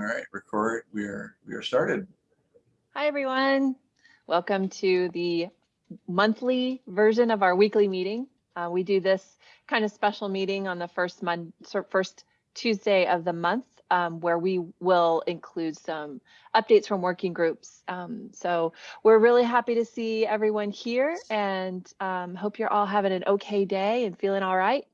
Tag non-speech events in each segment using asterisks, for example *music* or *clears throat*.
All right, record. We are we are started. Hi, everyone. Welcome to the monthly version of our weekly meeting. Uh, we do this kind of special meeting on the first month, first Tuesday of the month, um, where we will include some updates from working groups. Um, so we're really happy to see everyone here and um, hope you're all having an okay day and feeling all right.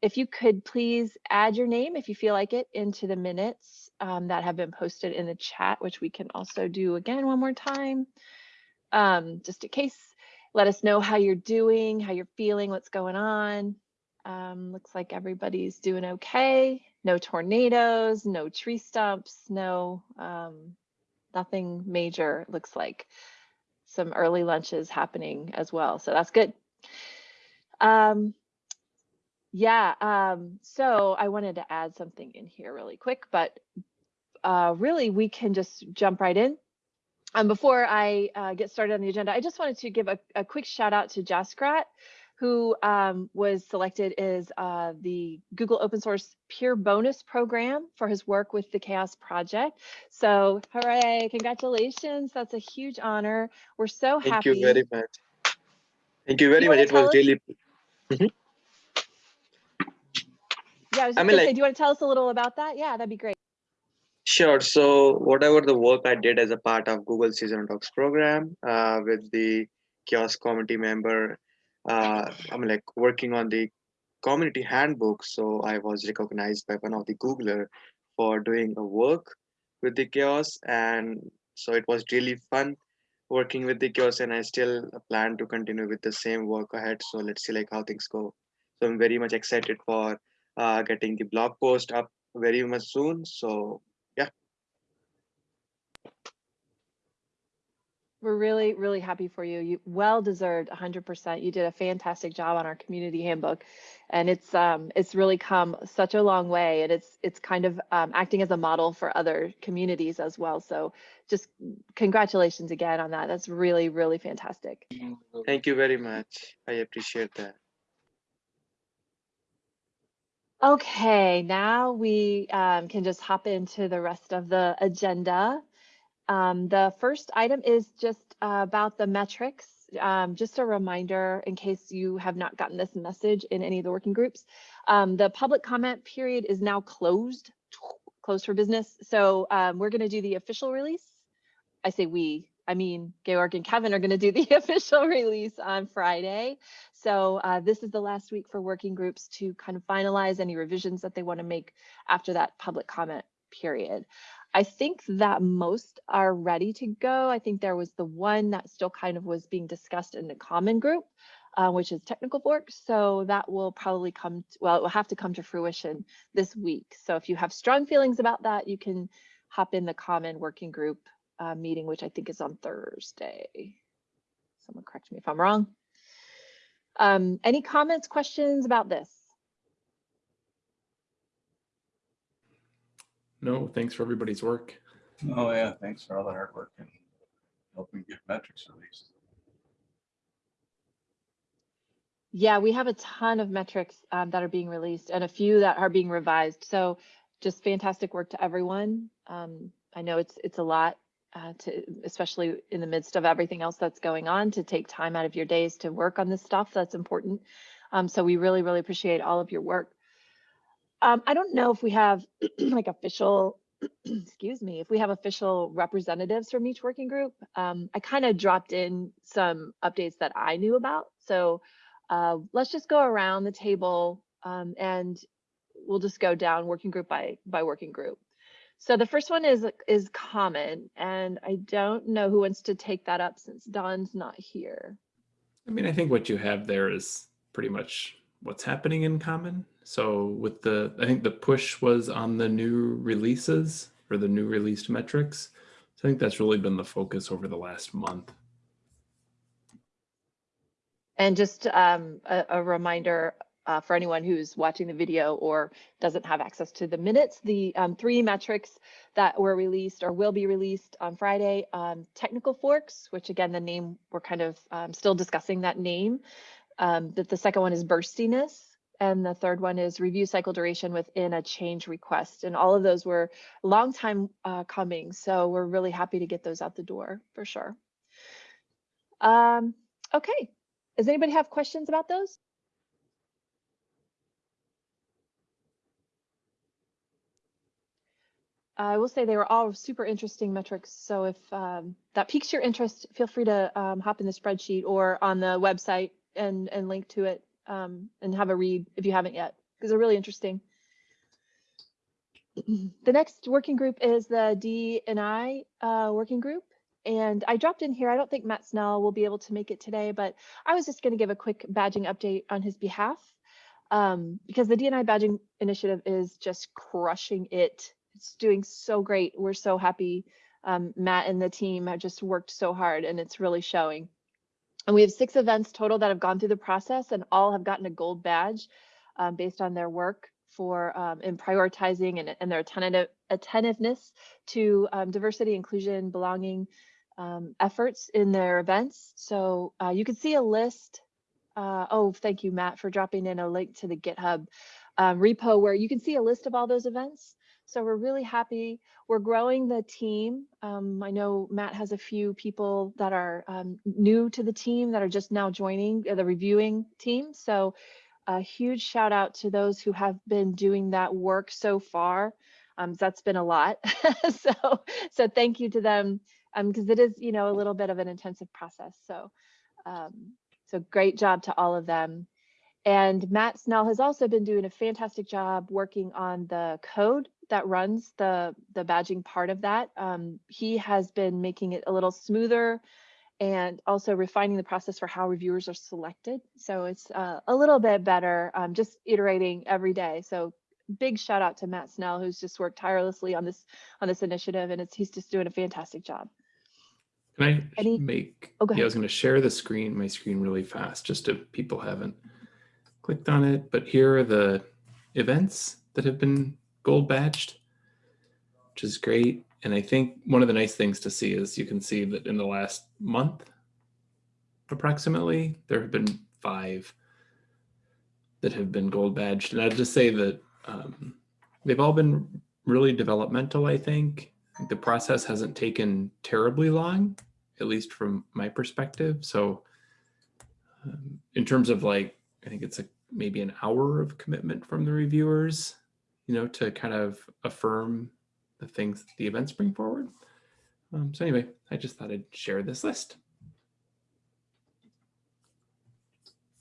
If you could please add your name, if you feel like it, into the minutes um, that have been posted in the chat, which we can also do again one more time, um, just in case. Let us know how you're doing, how you're feeling, what's going on. Um, looks like everybody's doing okay. No tornadoes, no tree stumps, no um, nothing major. Looks like some early lunches happening as well, so that's good. Um, yeah, um, so I wanted to add something in here really quick, but uh, really we can just jump right in. Um, before I uh, get started on the agenda, I just wanted to give a, a quick shout out to Jaskirat, who um, was selected as uh, the Google Open Source Peer Bonus Program for his work with the CHAOSS Project. So hooray, congratulations, that's a huge honor. We're so Thank happy. Thank you very much. Thank you very You much. It was really Yeah, I was I mean, gonna say, do you want to tell us a little about that? Yeah, that'd be great. Sure. So whatever the work I did as a part of Google Season of Docs program uh, with the CHAOSS community member, uh, I'm like working on the community handbook. So I was recognized by one of the Googler for doing a work with the CHAOSS, and so it was really fun working with the CHAOSS, and I still plan to continue with the same work ahead. So let's see like how things go. So I'm very much excited for uh, getting the blog post up very much soon. So yeah. We're really, really happy for you. You well deserved 100%. You did a fantastic job on our community handbook, and it's um it's really come such a long way, and it's it's kind of um, acting as a model for other communities as well. So just congratulations again on that. That's really, really fantastic. Thank you very much. I appreciate that. Okay, now we um, can just hop into the rest of the agenda. Um, the first item is just uh, about the metrics. Um, just a reminder in case you have not gotten this message in any of the working groups. Um, the public comment period is now closed, closed for business. So um, we're going to do the official release. I say we, I mean, Georg and Kevin are going to do the *laughs* official release on Friday. So uh, this is the last week for working groups to kind of finalize any revisions that they want to make after that public comment period. I think that most are ready to go. I think there was the one that still kind of was being discussed in the common group, uh, which is technical fork. So that will probably come, to, well, it will have to come to fruition this week. So if you have strong feelings about that, you can hop in the common working group uh, meeting, which I think is on Thursday. Someone correct me if I'm wrong. Um, any comments, questions about this? No, thanks for everybody's work. Oh yeah, thanks for all the hard work and helping get metrics released. Yeah, we have a ton of metrics um, that are being released and a few that are being revised. So just fantastic work to everyone. Um, I know it's it's a lot uh, to, especially in the midst of everything else that's going on, to take time out of your days to work on this stuff. That's important. Um, so we really, really appreciate all of your work. Um, I don't know if we have *clears throat* like official, *clears throat* excuse me, if we have official representatives from each working group. Um, I kind of dropped in some updates that I knew about. So uh, let's just go around the table um, and we'll just go down working group by by working group. So the first one is is common, and I don't know who wants to take that up since Don's not here. I mean, I think what you have there is pretty much what's happening in common. So with the, I think the push was on the new releases or the new released metrics. So I think that's really been the focus over the last month. And just um, a, a reminder uh, for anyone who's watching the video or doesn't have access to the minutes, the um, three metrics that were released or will be released on Friday, um, technical forks, which again, the name, we're kind of um, still discussing that name. Um, but the second one is burstiness, And the third one is review cycle duration within a change request. And all of those were long time uh, coming. So we're really happy to get those out the door for sure. Um, okay. Does anybody have questions about those? I will say they were all super interesting metrics. So if um, that piques your interest, feel free to um, hop in the spreadsheet or on the website and, and link to it um, and have a read if you haven't yet, because they're really interesting. *clears throat* The next working group is the D and I uh, working group. And I dropped in here. I don't think Matt Snell will be able to make it today, but I was just going to give a quick badging update on his behalf um, because the DNI badging initiative is just crushing it. It's doing so great. We're so happy. Um, Matt and the team have just worked so hard and it's really showing. And we have six events total that have gone through the process and all have gotten a gold badge um, based on their work for um, in prioritizing and, and their attentive, attentiveness to um, diversity, inclusion, belonging um, efforts in their events. So uh, you can see a list. Uh, oh, thank you, Matt, for dropping in a link to the GitHub um, repo where you can see a list of all those events. So we're really happy. We're growing the team. Um, I know Matt has a few people that are um, new to the team that are just now joining uh, the reviewing team. So a huge shout out to those who have been doing that work so far. Um, that's been a lot. *laughs* so, so thank you to them because um, it is, you know, a little bit of an intensive process. So, um, so great job to all of them. And Matt Snell has also been doing a fantastic job working on the code that runs the, the badging part of that. Um, he has been making it a little smoother and also refining the process for how reviewers are selected. So it's uh, a little bit better, um, just iterating every day. So big shout out to Matt Snell, who's just worked tirelessly on this on this initiative, and it's he's just doing a fantastic job. Can I Any- make, Oh, yeah, I was going to share the screen, my screen really fast, just if people haven't clicked on it. But here are the events that have been gold badged, which is great. And I think one of the nice things to see is you can see that in the last month, approximately, there have been five that have been gold badged. And I'd just say that um, they've all been really developmental, I think. The process hasn't taken terribly long, at least from my perspective. So um, in terms of like, I think it's a, maybe an hour of commitment from the reviewers, you know, to kind of affirm the things the events bring forward. Um, so anyway, I just thought I'd share this list.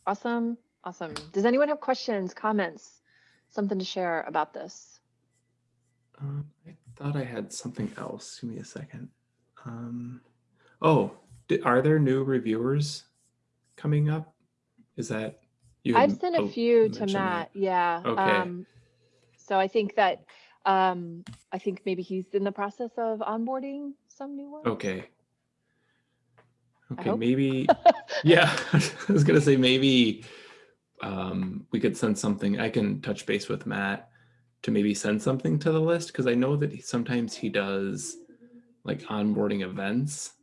Awesome, awesome. Does anyone have questions, comments, something to share about this? Um, I thought I had something else. Give me a second. Um, oh, are there new reviewers coming up? Is that you? I've sent a oh, few to mentioned that. Matt. Yeah. Okay. Um, so I think that um, I think maybe he's in the process of onboarding some new ones. Okay. Okay, maybe, *laughs* yeah, *laughs* I was gonna say maybe um, we could send something, I can touch base with Matt to maybe send something to the list, because I know that he, sometimes he does like onboarding events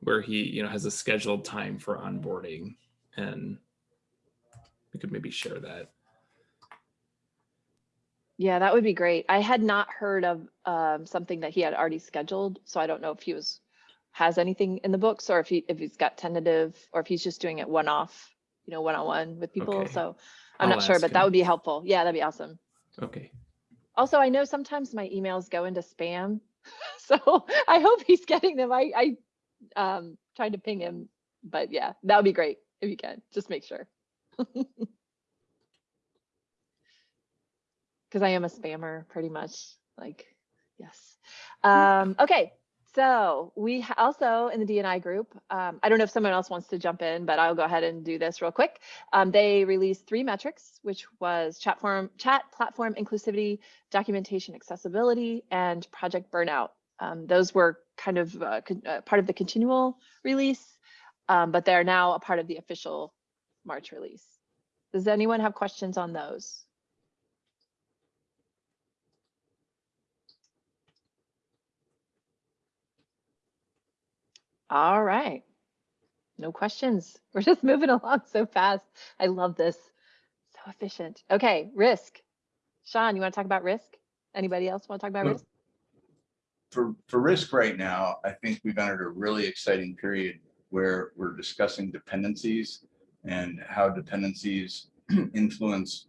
where he, you know, has a scheduled time for onboarding and we could maybe share that. Yeah, that would be great. I had not heard of um, something that he had already scheduled, so I don't know if he was has anything in the books or if he if he's got tentative or if he's just doing it one off, you know, one on one with people. Okay. So I'm I'll not sure, but that would be helpful. Yeah, that'd be awesome. Okay, Also, I know sometimes my emails go into spam, *laughs* so I hope he's getting them. I I um tried to ping him, but yeah, that would be great if you can. Just make sure. *laughs* Because I am a spammer, pretty much. Like, yes. Um, okay, so we also in the DNI group. Um, I don't know if someone else wants to jump in, but I'll go ahead and do this real quick. Um, they released three metrics, which was chat form, chat platform inclusivity, documentation accessibility, and project burnout. Um, those were kind of uh, uh, part of the continual release, um, but they're now a part of the official March release. Does anyone have questions on those? All right. No questions. *laughs* We're just moving along so fast. I love this. So efficient. Okay, risk. Sean, you want to talk about risk? Anybody else want to talk about risk? For, for risk right now, I think we've entered a really exciting period where we're discussing dependencies and how dependencies *clears throat* influence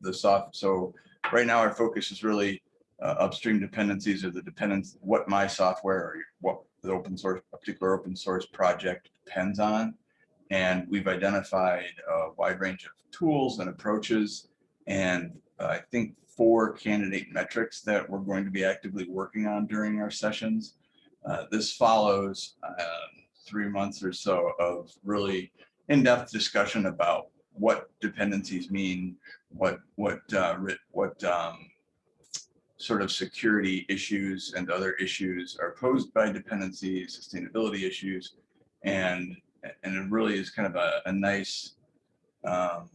the soft. So right now our focus is really uh, upstream dependencies or the dependence, what my software or what the open source, a particular open source project depends on. And we've identified a wide range of tools and approaches. And uh, I think four candidate metrics that we're going to be actively working on during our sessions. Uh, This follows um, three months or so of really in-depth discussion about what dependencies mean, what, what, uh, what um, sort of security issues and other issues are posed by dependencies, sustainability issues. And, and it really is kind of a, a nice um,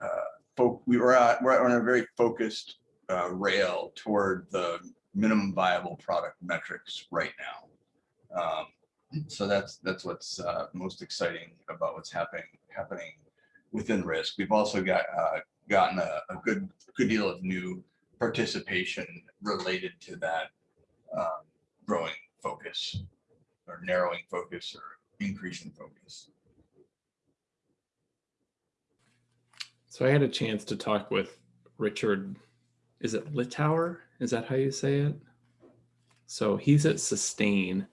uh, we were at, we're on a very focused uh, rail toward the minimum viable product metrics right now. Um, so that's that's what's uh, most exciting about what's happening happening within risk. We've also got uh, gotten a, a good good deal of new participation related to that um, growing focus or narrowing focus or increasing focus. So I had a chance to talk with Richard, is it Littauer? Is that how you say it? So he's at Sustain.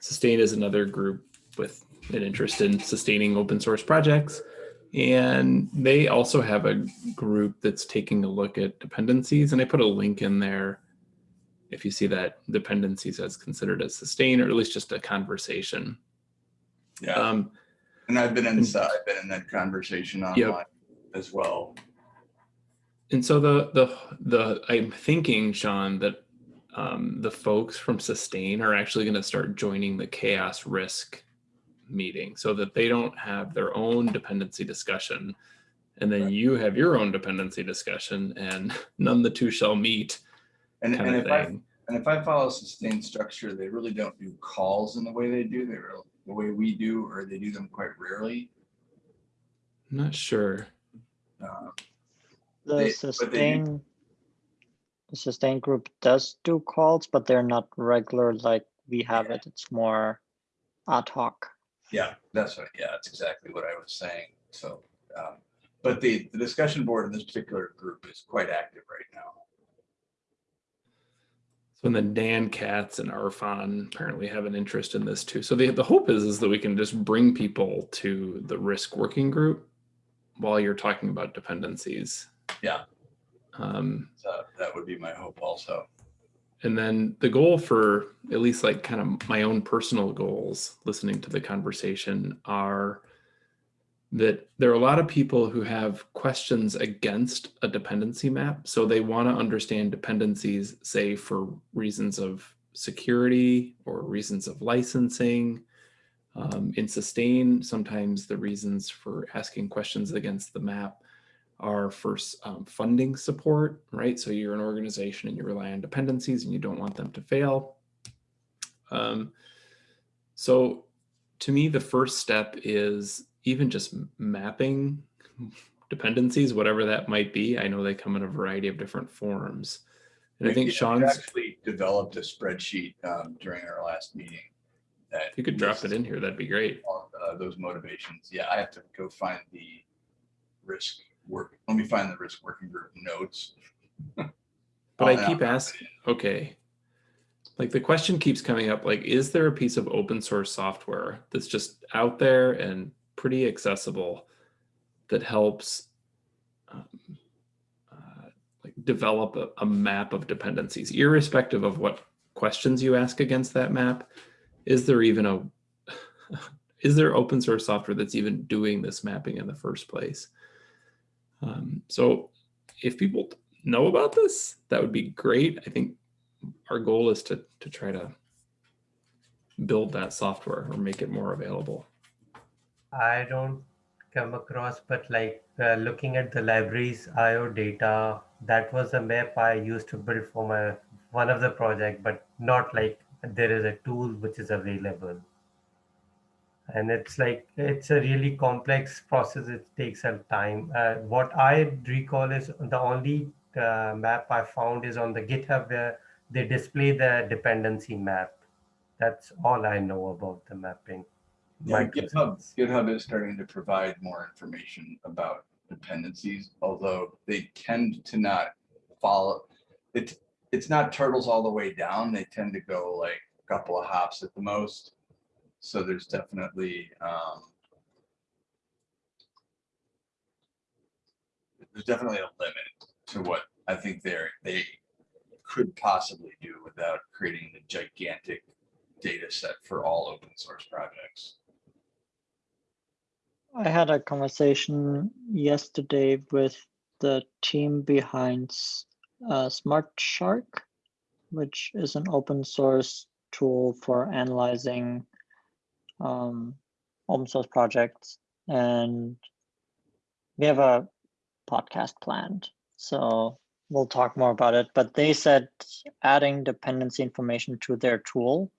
Sustain is another group with an interest in sustaining open source projects. And they also have a group that's taking a look at dependencies. And I put a link in there if you see that dependencies as considered as sustain, or at least just a conversation. Yeah, Um, and I've been inside, I've been in that conversation online as well. And so the the the I'm thinking, Sean, that um, the folks from Sustain are actually going to start joining the CHAOSS risk meeting, so that they don't have their own dependency discussion, and then Right. you have your own dependency discussion, and *laughs* none the two shall meet, And, and of if I, and if I follow sustained structure, they really don't do calls in the way they do, they real the way we do, or they do them quite rarely. I'm not sure. Um, The They- but sustain, the sustain group does do calls, but they're not regular like we have it. It's more ad hoc. Yeah, that's what, yeah, that's exactly what I was saying. So, um, but the, the discussion board in this particular group is quite active right now. So and then Dan Katz and Arfon apparently have an interest in this too. So the the hope is is that we can just bring people to the risk working group while you're talking about dependencies. Yeah. Um, So that would be my hope also. And then the goal for at least like kind of my own personal goals listening to the conversation are that there are a lot of people who have questions against a dependency map. So they want to understand dependencies say for reasons of security or reasons of licensing um, in sustain sometimes the reasons for asking questions against the map are for um, funding support, right? So you're an organization and you rely on dependencies and you don't want them to fail. Um, so to me, the first step is even just mapping dependencies, whatever that might be. I know they come in a variety of different forms. And I think Sean's, Actually developed a spreadsheet um, during our last meeting. that you could drop it in here, that'd be great. uh, Those motivations. Yeah, I have to go find the risk work. Let me find the risk working group notes. *laughs* But I keep asking, okay. Like the question keeps coming up, like, is there a piece of open source software that's just out there and pretty accessible that helps um, uh, like develop a, a map of dependencies, irrespective of what questions you ask against that map? Is there even a, *laughs* is there open source software that's even doing this mapping in the first place? Um, so if people know about this, that would be great. I think our goal is to to try to build that software or make it more available. I don't come across, but like uh, looking at the libraries IO data, that was a map I used to build for my one of the project, but not like there is a tool which is available. And it's like it's a really complex process it takes some time uh, what i recall is the only uh, map i found is on the github where they display the dependency map that's all i know about the mapping Yeah, GitHub. GitHub is starting to provide more information about dependencies, although they tend to not follow. It's, it's not turtles all the way down. They tend to go like a couple of hops at the most. So there's definitely, um, there's definitely a limit to what I think they're, they could possibly do without creating the gigantic data set for all open source projects. I had a conversation yesterday with the team behind uh, SmartSHARK, which is an open source tool for analyzing um, open source projects. And we have a podcast planned, so we'll talk more about it. But they said adding dependency information to their tool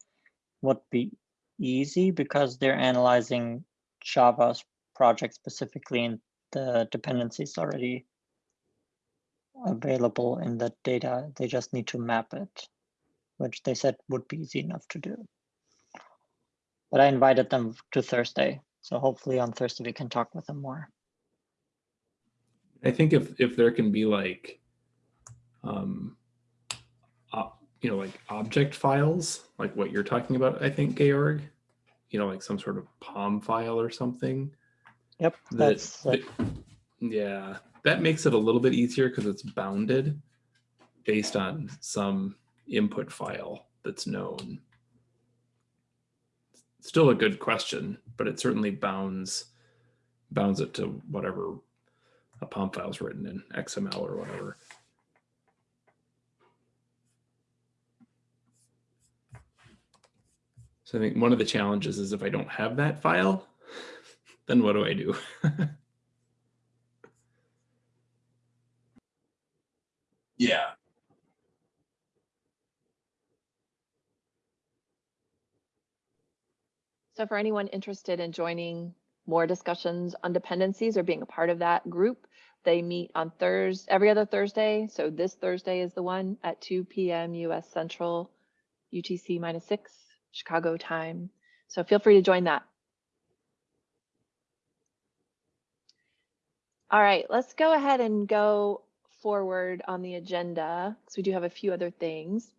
would be easy because they're analyzing Java's project specifically and the dependencies already available in the data. They just need to map it, which they said would be easy enough to do. But I invited them to Thursday, so hopefully on Thursday we can talk with them more. I think if if there can be like, um, op- you know, like object files, like what you're talking about, I think Georg, you know, like some sort of POM file or something. Yep, that- that's uh, that- yeah, that makes it a little bit easier because it's bounded based on some input file that's known. Still a good question, but it certainly bounds bounds it to whatever a POM file is written in XML or whatever. So I think one of the challenges is if I don't have that file, *laughs* then what do I do? *laughs* Yeah, So for anyone interested in joining more discussions on dependencies or being a part of that group, they meet on Thursday, every other Thursday. So this Thursday is the one at 2 p.m. US Central, UTC minus six, Chicago time. So feel free to join that. All right, let's go ahead and go forward on the agenda because we do have a few other things.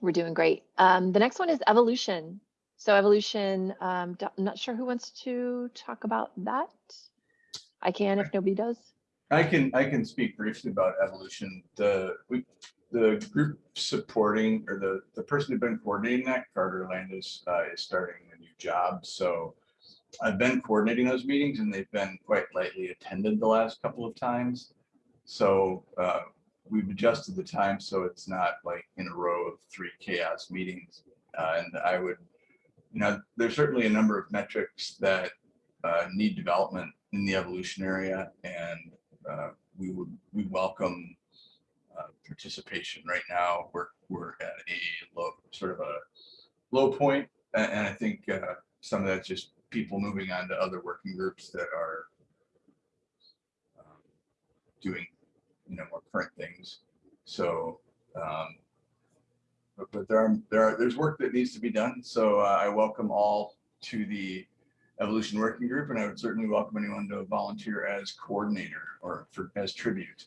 We're doing great. Um, the next one is evolution. So evolution, um, I'm not sure who wants to talk about that. I can if nobody does. I can, I can speak briefly about evolution. The, we, the group supporting, or the, the person who's been coordinating that, Carter Landis, uh, is starting a new job, so I've been coordinating those meetings and they've been quite lightly attended the last couple of times. So, uh, we've adjusted the time so it's not like in a row of three CHAOSS meetings. Uh, and I would, you know, there's certainly a number of metrics that, uh, need development in the evolution area and uh, we would, we welcome uh, participation. Right now, we're, we're at a low, sort of a low And, I think uh, some of that's just people moving on to other working groups that are um, doing, you know, more current things. So, um, but, but there are, there are, there's work that needs to be done. So uh, I welcome all to the Evolution Working Group, and I would certainly welcome anyone to volunteer as coordinator or for, as tribute.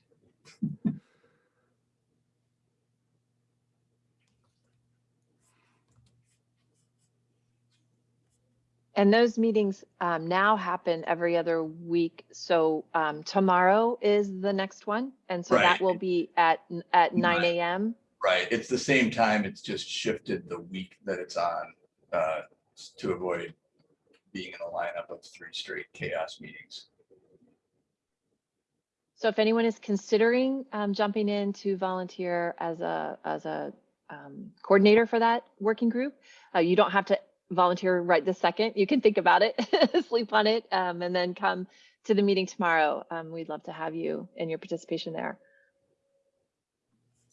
And those meetings um, now happen every other week. So um, tomorrow is the next one. And so that will be at, at nine AM. Right, it's the same time, it's just shifted the week that it's on uh, to avoid being in a lineup of three straight CHAOSS meetings. So if anyone is considering um, jumping in to volunteer as a, as a um, coordinator for that working group, uh, you don't have to volunteer right this second. You can think about it, *laughs* sleep on it, um, and then come to the meeting tomorrow. Um, we'd love to have you and your participation there.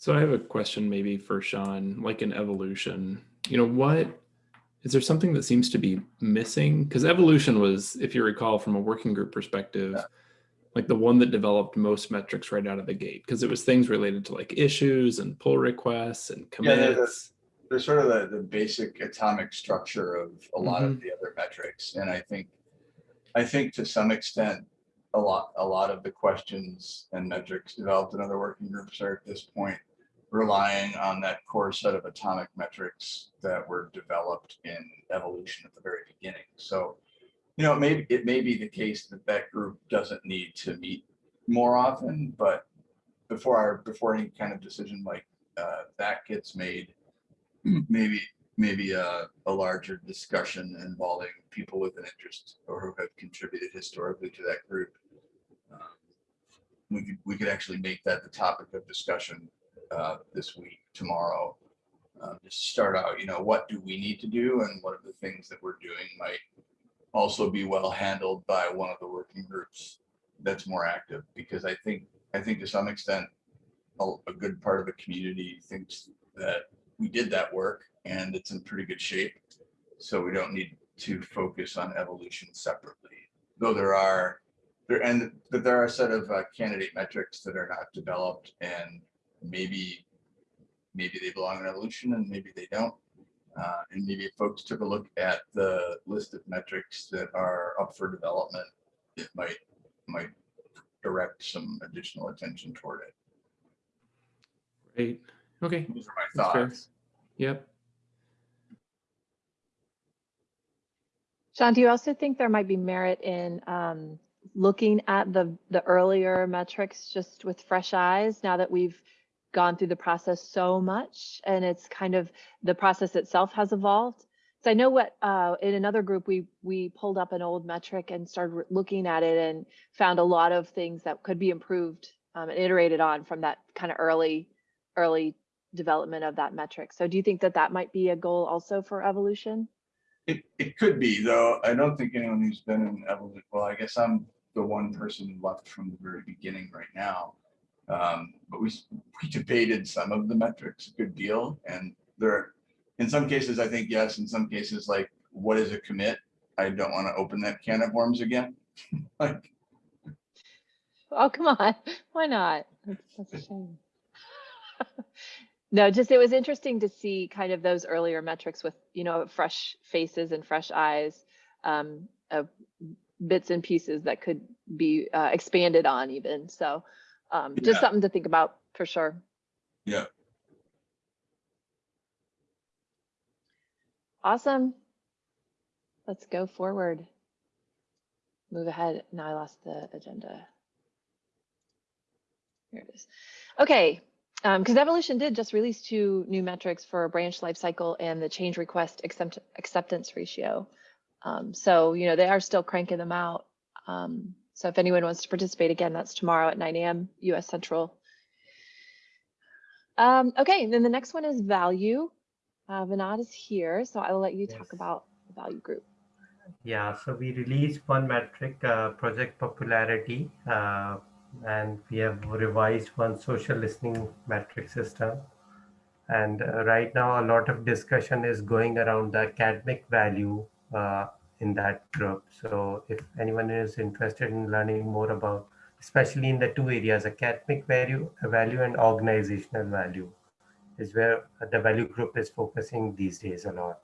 So I have a question maybe for Sean, like in evolution, you know, what is there something that seems to be missing? Because evolution was, if you recall from a working group perspective, Yeah. like the one that developed most metrics right out of the gate, because it was things related to like issues and pull requests and commits. Yeah, they're the- commits. They're sort of the, the basic atomic structure of a lot of mm-hmm. the other metrics. And I think, I think to some extent, a lot, a lot of the questions and metrics developed in other working groups are at this point relying on that core set of atomic metrics that were developed in evolution at the very beginning. So, you know, maybe, it may be the case that that group doesn't need to meet more often, but before our, before any kind of decision like uh, that gets made, maybe, maybe a, a larger discussion involving people with an interest or who have contributed historically to that group. um, We could, we could actually make that the topic of discussion uh, this week, tomorrow. Uh, Just start out, you know, what do we need to do and what are the things that we're doing might also be well handled by one of the working groups that's more active, because I think, I think to some extent, a, a good part of the community thinks that we did that work and it's in pretty good shape. So we don't need to focus on evolution separately, though there are, there, and, but there are a set of uh, candidate metrics that are not developed and maybe, maybe they belong in evolution and maybe they don't. Uh, and maybe if folks took a look at the list of metrics that are up for development, it might, might direct some additional attention toward it. Right. Okay. Those are my That's fair. thoughts. Yep. Sean, do you also think there might be merit in um, looking at the, the earlier metrics just with fresh eyes now that we've gone through the process so much and it's kind of the process itself has evolved? So I know what uh, in another group we we pulled up an old metric and started looking at it and found a lot of things that could be improved um, and iterated on from that kind of early early development of that metric. So do you think that that might be a goal also for evolution? It, it could be, though. I don't think anyone who's been in evolution, well, I guess I'm the one person left from the very beginning right now. Um, but we, we debated some of the metrics a good deal and there, in some cases, I think yes, in some cases, like, what is a commit? I don't want to open that can of worms again. *laughs* Like, Oh, come on. Why not? That's, that's a shame. *laughs* no, just it was interesting to see kind of those earlier metrics with, you know, fresh faces and fresh eyes, um, of bits and pieces that could be uh, expanded on even. So um, just Yeah. something to think about for sure. Yeah. Awesome. Let's go forward. Move ahead. Now I lost the agenda. Here it is. Okay, because Evolution did just release two new metrics for branch lifecycle and the change request accept acceptance ratio. Um, so, you know, they are still cranking them out. Um, so if anyone wants to participate again, that's tomorrow at 9 a.m. US Central. Um, okay, then the next one is value. Uh, Vinod is here, so I will let you Yes. talk about the value group. Yeah, so we released one metric, uh, project popularity, uh, and we have revised one social listening metric system. And uh, right now, a lot of discussion is going around the academic value uh, in that group. So if anyone is interested in learning more about, especially in the two areas, academic value, value and organizational value, is where the value group is focusing these days a lot.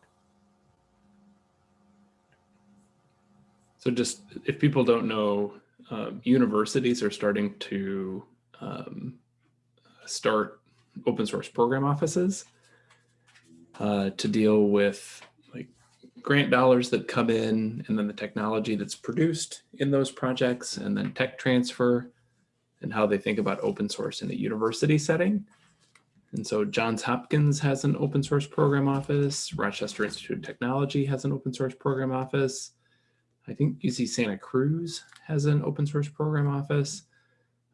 So just if people don't know, um, universities are starting to um, start open source program offices uh, to deal with grant dollars that come in and then the technology that's produced in those projects and then tech transfer and how they think about open source in a university setting. And so Johns Hopkins has an open source program office. Rochester Institute of Technology has an open source program office. I think UC Santa Cruz has an open source program office.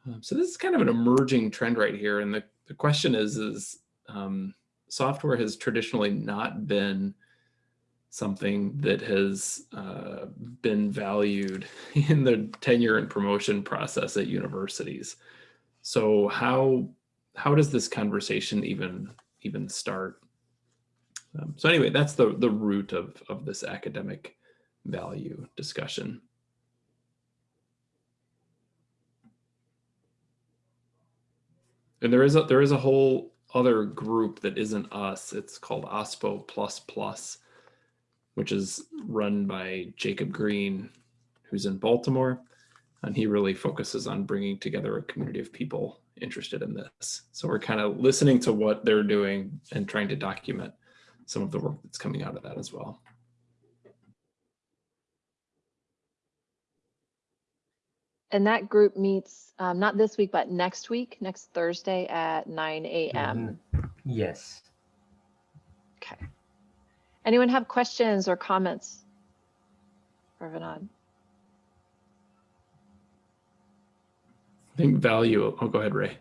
Um, so this is kind of an emerging trend right here. And the, the question is, is um, software has traditionally not been something that has uh, been valued *laughs* in the tenure and promotion process at universities. So how how does this conversation even even start? Um, so anyway, that's the the root of of this academic value discussion. And there is a there is a whole other group that isn't us. It's called OSPO Plus Plus, which is run by Jacob Green, who's in Baltimore, and he really focuses on bringing together a community of people interested in this. So we're kind of listening to what they're doing and trying to document some of the work that's coming out of that as well. And that group meets, um, not this week, but next week, next Thursday at nine AM. Yes. Okay. Anyone have questions or comments? For Vinod? I think value, oh, go ahead, Ray.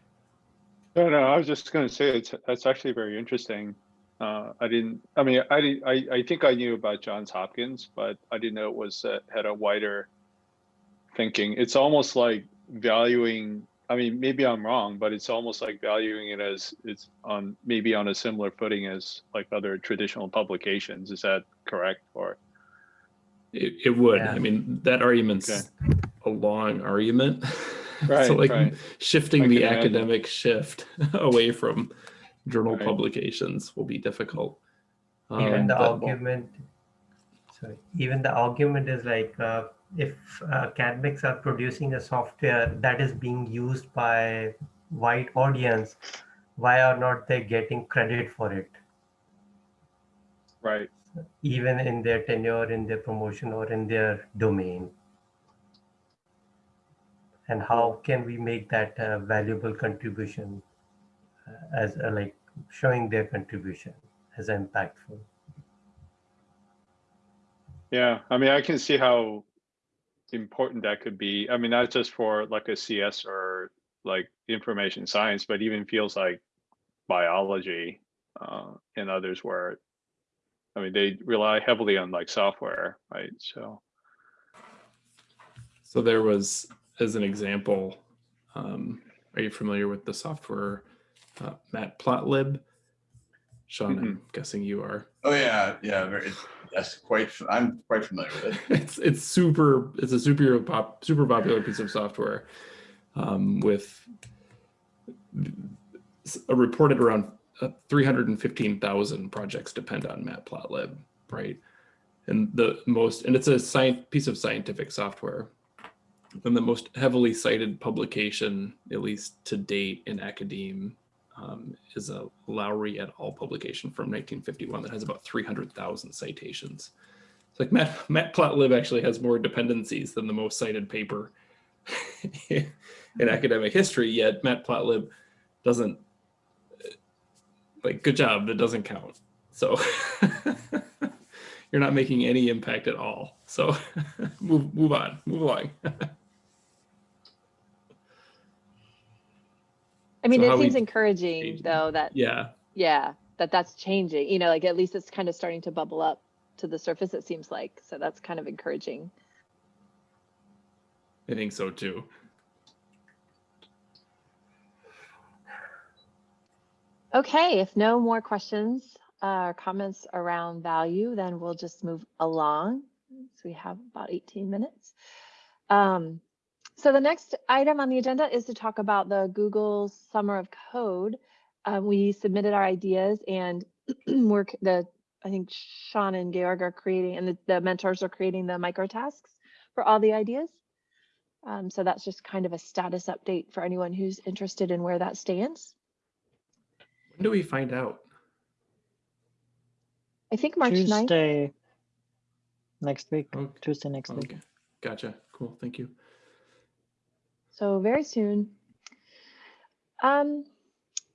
No, no, I was just gonna say, it's, that's actually very interesting. Uh, I didn't, I mean, I, di- I, I think I knew about Johns Hopkins, but I didn't know it was, uh, had a wider thinking. It's almost like valuing, I mean, maybe I'm wrong, but it's almost like valuing it as it's on, maybe on a similar footing as like other traditional publications. Is that correct? Or, It, it would. Yeah. I mean, that argument's a long argument. *laughs* Right, so like right. shifting I the can imagine. academic shift *laughs* away from journal Right. publications will be difficult. even Um, the but- argument sorry even the argument is like uh, if uh, academics are producing a software that is being used by wide audience why are not they getting credit for it? Right, even in their tenure in their promotion or in their domain. And how can we make that valuable contribution uh, as a, like showing their contribution as impactful? Yeah, I mean, I can see how important that could be. I mean, not just for like a CS or like information science, but even feels like biology uh, and others where, I mean, they rely heavily on like software, right? So, So there was, as an example, um, are you familiar with the software uh, Matplotlib? Sean, I'm guessing you are. Oh, yeah, yeah, very, yes, quite, I'm quite familiar with it. *laughs* it's it's super it's a super pop super popular piece of software um, with a reported around uh, 315,000 projects depend on Matplotlib, right? And the most and it's a science piece of scientific software. And the most heavily cited publication, at least to date in academe, um, is a Lowry et al. publication from 1951 that has about 300,000 citations. It's like Matt, Matplotlib actually has more dependencies than the most cited paper *laughs* in academic history, yet Matplotlib doesn't, like, good job, that doesn't count. So *laughs* you're not making any impact at all. So *laughs* move, move on, move along. I mean, So it how we seems encouraging engage though that, yeah, yeah, that that's changing, you know, like at least it's kind of starting to bubble up to the surface, it seems like. So that's kind of encouraging. I think so too. Okay, if no more questions uh, or comments around value, then we'll just move along. So we have about 18 minutes. Um, so the next item on the agenda is to talk about the Google Summer of Code. Uh, we submitted our ideas and *clears throat* work the I think Sean and Georg are creating and the, the mentors are creating the micro tasks for all the ideas. Um, so that's just kind of a status update for anyone who's interested in where that stands. When do we find out? I think March 9th. Tuesday next week. Okay. Tuesday next week. Gotcha. Cool. Thank you. So very soon. Um,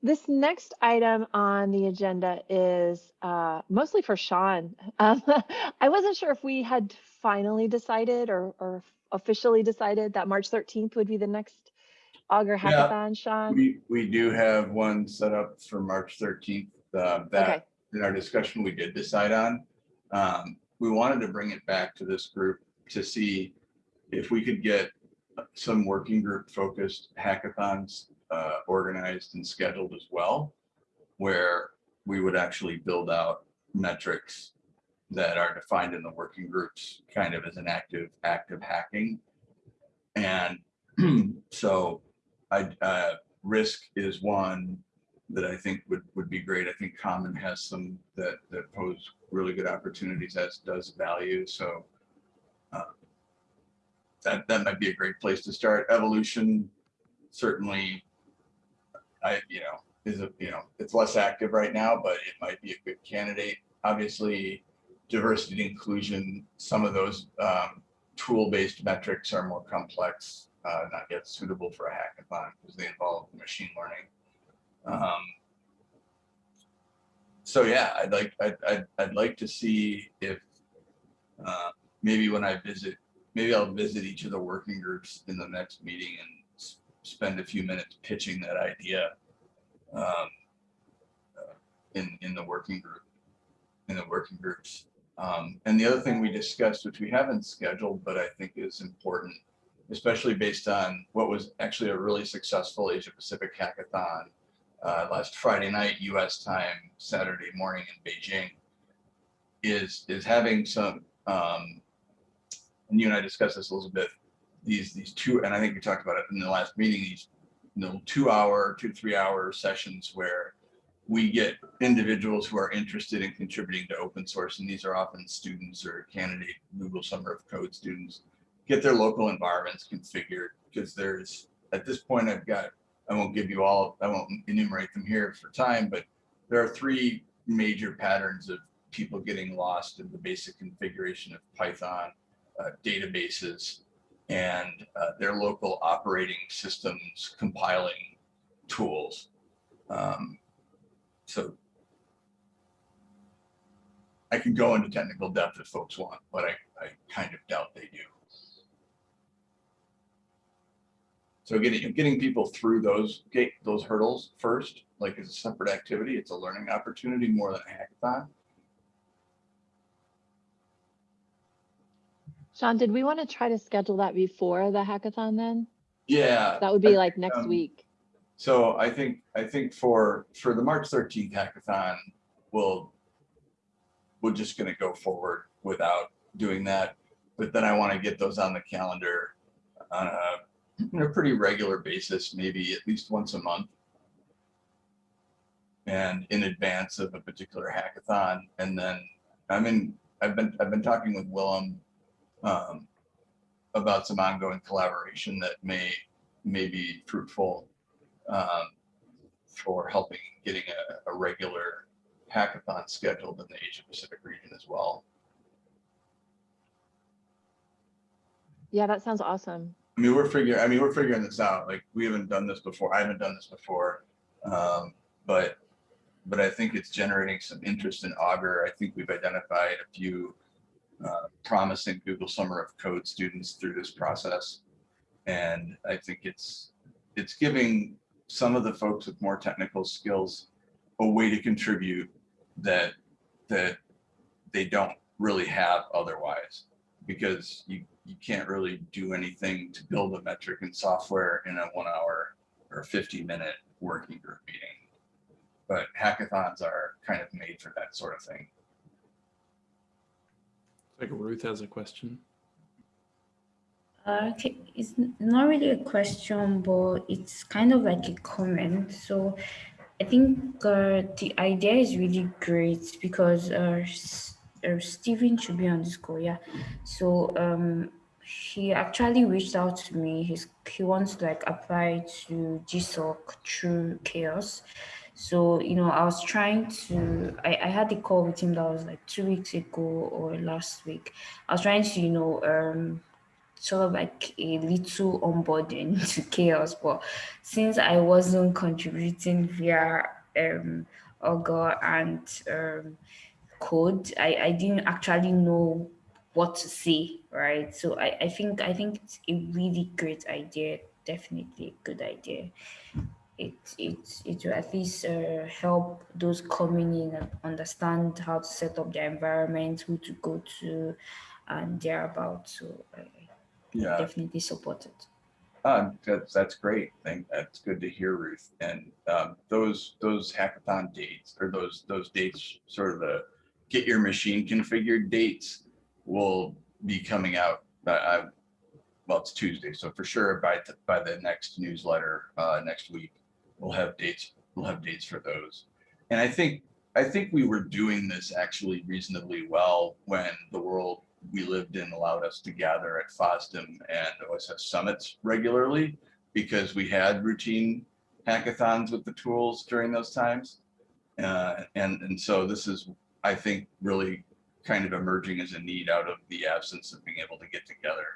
this next item on the agenda is uh, mostly for Sean. *laughs* Um, I wasn't sure if we had finally decided or, or officially decided that March 13th would be the next Augur Yeah. Hackathon, Sean. We, we do have one set up for March thirteenth, uh, Okay, that in our discussion, we did decide on. Um, we wanted to bring it back to this group to see if we could get some working group focused hackathons uh, organized and scheduled as well, where we would actually build out metrics that are defined in the working groups kind of as an active, active hacking. And *clears throat* so I, uh, risk is one that I think would, would be great. I think Common has some that, that pose really good opportunities as does value. So that, that might be a great place to start. Evolution, certainly, I, you know, is a, you know, it's less active right now, but it might be a good candidate. Obviously, diversity and inclusion, some of those um, tool-based metrics are more complex, uh, not yet suitable for a hackathon because they involve machine learning. Um, so yeah, I'd like, I'd, I'd, I'd like to see if uh, maybe when I visit, maybe I'll visit each of the working groups in the next meeting and spend a few minutes pitching that idea um, uh, in, in the working group, in the working groups. Um, and the other thing we discussed, which we haven't scheduled, but I think is important, especially based on what was actually a really successful Asia Pacific hackathon uh, last Friday night, US time, Saturday morning in Beijing, is, is having some, um, and you and I discussed this a little bit, these, these two, and I think we talked about it in the last meeting, these, you know, two hour, two, three hour sessions where we get individuals who are interested in contributing to open source, and these are often students or candidate Google Summer of Code students, get their local environments configured, because there's, at this point, I've got, I won't give you all, I won't enumerate them here for time, but there are three major patterns of people getting lost in the basic configuration of Python uh, databases and uh, their local operating systems compiling tools. Um, so I can go into technical depth if folks want, but I, I kind of doubt they do. So getting, getting people through those gate, those hurdles first, like as a separate activity, it's a learning opportunity more than a hackathon. Sean, did we want to try to schedule that before the hackathon then? Yeah. That would I be like next um, week. So I think, I think for, for the March thirteenth hackathon, we'll, we're just gonna go forward without doing that. But then I want to get those on the calendar on a, on a pretty regular basis, maybe at least once a month. And in advance of a particular hackathon. And then I'm in, I've been, I've been talking with Willem um, about some ongoing collaboration that may, may be fruitful um, for helping getting a, a regular hackathon scheduled in the Asia Pacific region as well. Yeah, that sounds awesome. I mean, we're figuring, I mean, we're figuring this out. Like, we haven't done this before. I haven't done this before. Um, but, but I think it's generating some interest in Augur. I think we've identified a few uh, promising Google Summer of Code students through this process. And I think it's, it's giving some of the folks with more technical skills a way to contribute that, that they don't really have otherwise. Because you, you can't really do anything to build a metric in software in a one hour or 50 minute working group meeting. But hackathons are kind of made for that sort of thing. Like Ruth has a question. Uh, okay, it's not really a question, but it's kind of like a comment. So I think uh, the idea is really great because uh, uh, Stephen should be on this call, yeah. So um, he actually reached out to me. He's he wants to like apply to GSOC through CHAOSS. So you know, I was trying to. I, I had a call with him that was like two weeks ago or last week. I was trying to you know um sort of like a little onboarding *laughs* to CHAOSS but since i wasn't contributing via um Augur and um code i i didn't actually know what to say right so i i think i think it's a really great idea definitely a good idea it it it will at least uh, help those coming in and understand how to set up their environment who to go to and thereabouts so I, Yeah. definitely support it. Uh, that's, that's great. Thank, that's good to hear, Ruth. And um, those, those hackathon dates or those, those dates, sort of the, get your machine configured dates will be coming out. Uh, I, well, it's Tuesday, so for sure by by the next newsletter uh, next week, we'll have dates. We'll have dates for those. And I think I think we were doing this actually reasonably well when the world we lived in allowed us to gather at FOSDEM and OSS summits regularly because we had routine hackathons with the tools during those times. Uh, and, and so this is, I think, really kind of emerging as a need out of the absence of being able to get together.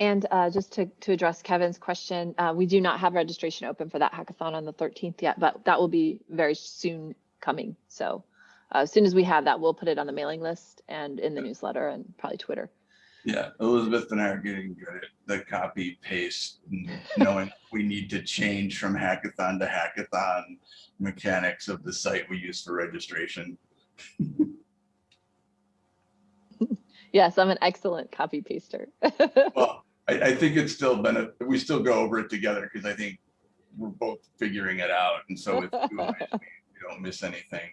And uh, just to, to address Kevin's question, uh, we do not have registration open for that hackathon on the 13th yet, but that will be very soon coming. So uh, as soon as we have that, we'll put it on the mailing list and in the newsletter and probably Twitter. Yeah, Elizabeth and I are getting good at the copy paste, and knowing *laughs* we need to change from hackathon to hackathon mechanics of the site we use for registration. *laughs* Yes, I'm an excellent copy paster. *laughs* Well, I, I think it's still been, we still go over it together because I think we're both figuring it out. And so with two eyes, we *laughs* we don't miss anything.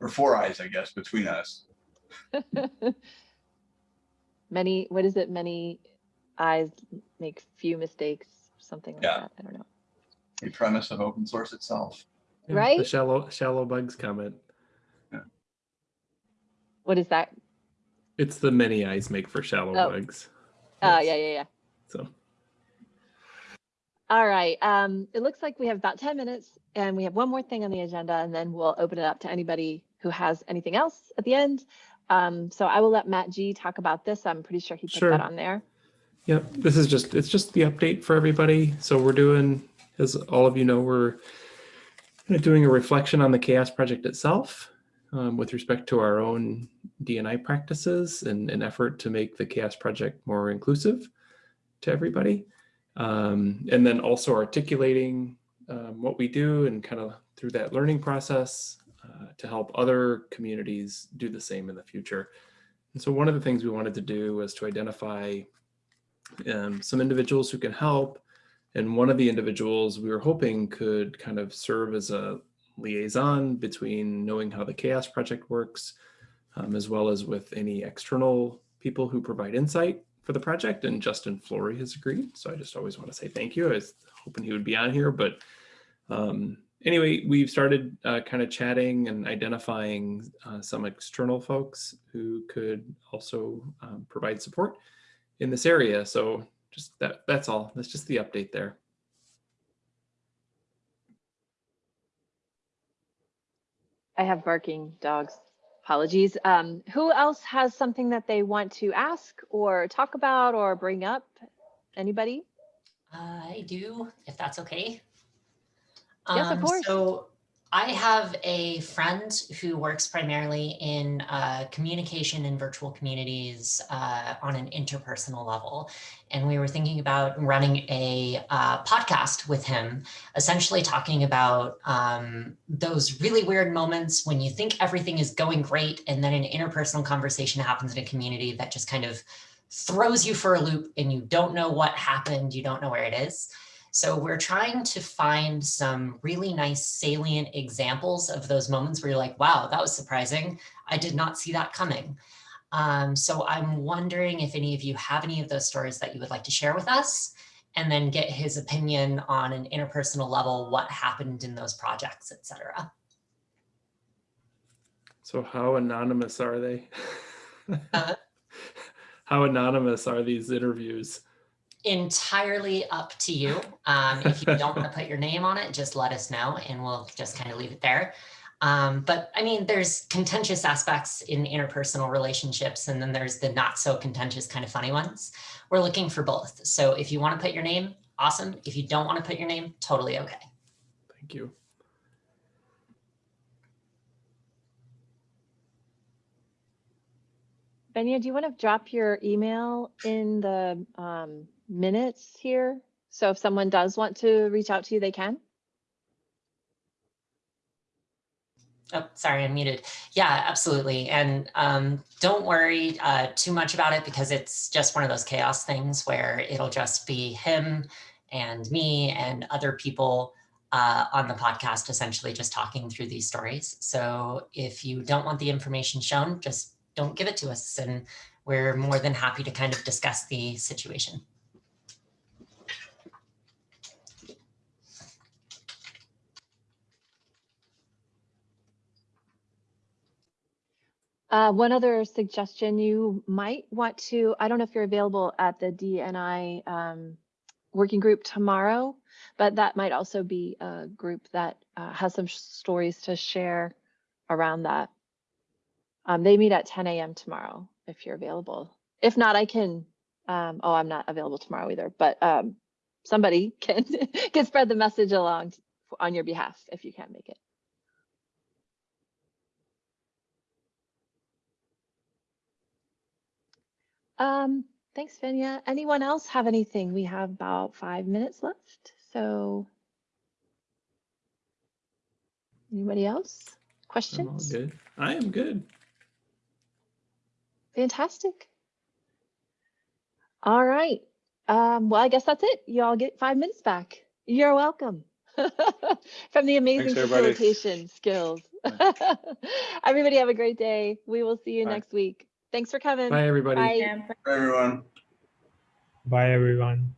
Or four eyes, I guess, between us. *laughs* many, what is it? Many eyes make few mistakes, something like Yeah. that. I don't know. The premise of open source itself. Yeah, The Right? shallow shallow bugs comment. What is that? It's the many eyes make for shallow Oh. bugs. Yes. yeah, yeah, yeah. So All right. Um, it looks like we have about 10 minutes and we have one more thing on the agenda and then we'll open it up to anybody who has anything else at the end. Um, so I will let Matt G talk about this. I'm pretty sure he put Sure. that on there. Yep, this is just, it's just the update for everybody. So we're doing, as all of you know, we're doing a reflection on the CHAOSS project itself um, with respect to our own DNI practices and an effort to make the CHAOSS project more inclusive to everybody. Um, and then also articulating um, what we do and kind of through that learning process uh, to help other communities do the same in the future. And so one of the things we wanted to do was to identify um, some individuals who can help. And one of the individuals we were hoping could kind of serve as a liaison between knowing how the CHAOSS Project works, um, as well as with any external people who provide insight for the project. And Justin Flory has agreed. So I just always want to say thank you. I was hoping he would be on here, but um, anyway, we've started uh, kind of chatting and identifying uh, some external folks who could also um, provide support in this area. So just that that's all. That's just the update there. I have barking dogs. Apologies. Um, who else has something that they want to ask or talk about or bring up? Anybody? I do, if that's okay. Yes, of Um, course. So I have a friend who works primarily in uh, communication in virtual communities uh, on an interpersonal level. And we were thinking about running a uh, podcast with him, essentially talking about um, those really weird moments when you think everything is going great and then an interpersonal conversation happens in a community that just kind of throws you for a loop and you don't know what happened, you don't know where it is. So we're trying to find some really nice salient examples of those moments where you're like, wow, that was surprising. I did not see that coming. Um, so I'm wondering if any of you have any of those stories that you would like to share with us and then get his opinion on an interpersonal level, what happened in those projects, et cetera. So how anonymous are they? Uh, *laughs* how anonymous are these interviews? Entirely up to you. Um, if you don't want to put your name on it, just let us know and we'll just kind of leave it there. Um, but I mean, there's contentious aspects in interpersonal relationships, and then there's the not so contentious kind of funny ones. We're looking for both. So if you want to put your name, awesome. If you don't want to put your name, totally okay. Thank you. Benya, do you want to drop your email in the um, minutes here? So if someone does want to reach out to you, they can? Oh, sorry, I'm muted. Yeah, absolutely. And um, don't worry uh, too much about it because it's just one of those CHAOSS things where it'll just be him and me and other people uh, on the podcast, essentially just talking through these stories. So if you don't want the information shown, just don't give it to us. And we're more than happy to kind of discuss the situation. Uh, one other suggestion, you might want to, I don't know if you're available at the DNI um, working group tomorrow, but that might also be a group that uh, has some stories to share around that. Um, they meet at 10 a.m. tomorrow if you're available. If not, I can, um, oh, I'm not available tomorrow either, but um, somebody *laughs* can, can spread the message along on your behalf if you can't make it. Um, thanks, Vanya. Anyone else have anything? We have about five minutes left, so. Anybody else? Questions? I'm all Questions? good. I am good. Fantastic. All right. Um, well, I guess that's it. You all get five minutes back. You're welcome. *laughs* From the amazing everybody. facilitation skills. *laughs* Everybody have a great day. We will see you Bye. next week. Thanks for coming. Bye, everybody. Bye. Yeah, Everyone. Bye, everyone.